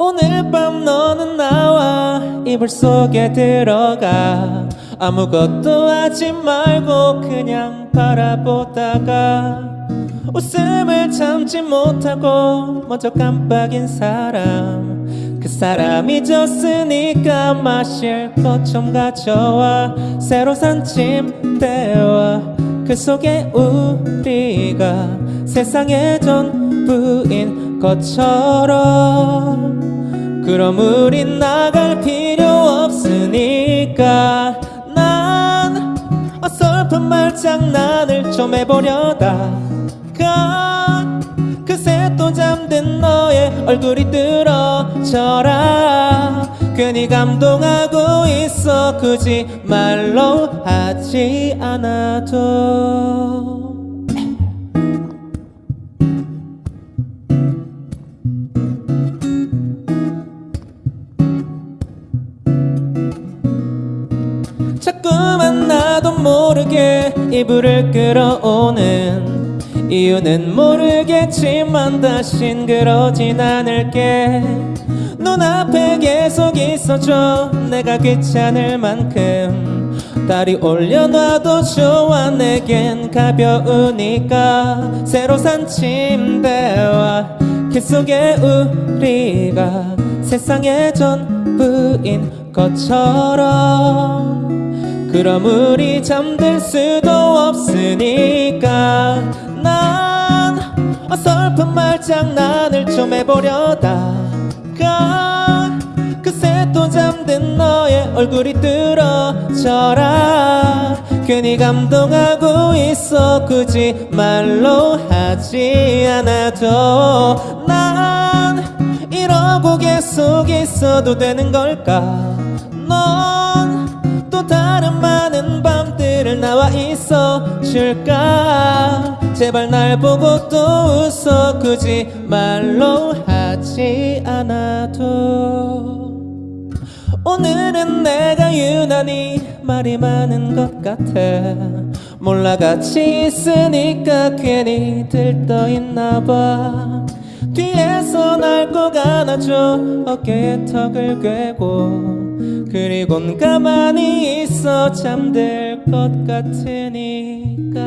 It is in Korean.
오늘 밤 너는 나와 이불 속에 들어가. 아무것도 하지 말고 그냥 바라보다가 웃음을 참지 못하고 먼저 깜빡인 사람. 그 사람이 졌으니까 마실 것 좀 가져와. 새로 산 침대와 그 속에 우리가 세상의 전부인 것처럼 그럼 우린 나갈 필요 없으니까 난 어설픈 말장난을 좀 해보려다 가 그새 또 잠든 너의 얼굴이 뜨러져라. 괜히 감동하고 있어. 굳이 말로 하지 않아도 자꾸만 나도 모르게 이불을 끌어오는 이유는 모르겠지만 다신 그러진 않을게. 눈앞에 계속 있어줘. 내가 귀찮을 만큼 다리 올려놔도 좋아. 내겐 가벼우니까 새로 산 침대와 그 속에 우리가 세상의 전부인 것처럼 그럼 우리 잠들 수도 없으니까. 난 어설픈 말장난을 좀 해보려다가 그새 또 잠든 너의 얼굴이 뜨러져라. 괜히 감동하고 있어 굳이 말로 하지 않아도. 난 이러고 계속 있어도 되는 걸까? 넌또 다른 많은 밤들을 나와 있어 줄까? 제발 날 보고 또 웃어 굳이 말로 하지 않아도. 오늘은 내가 유난히 말이 많은 것 같아. 몰라 같이 있으니까 괜히 들떠있나 봐 뒤에서 날 꼭 안아줘 어깨에 턱을 괴고. 그리곤 가만히 있어. 잠들 것 같으니까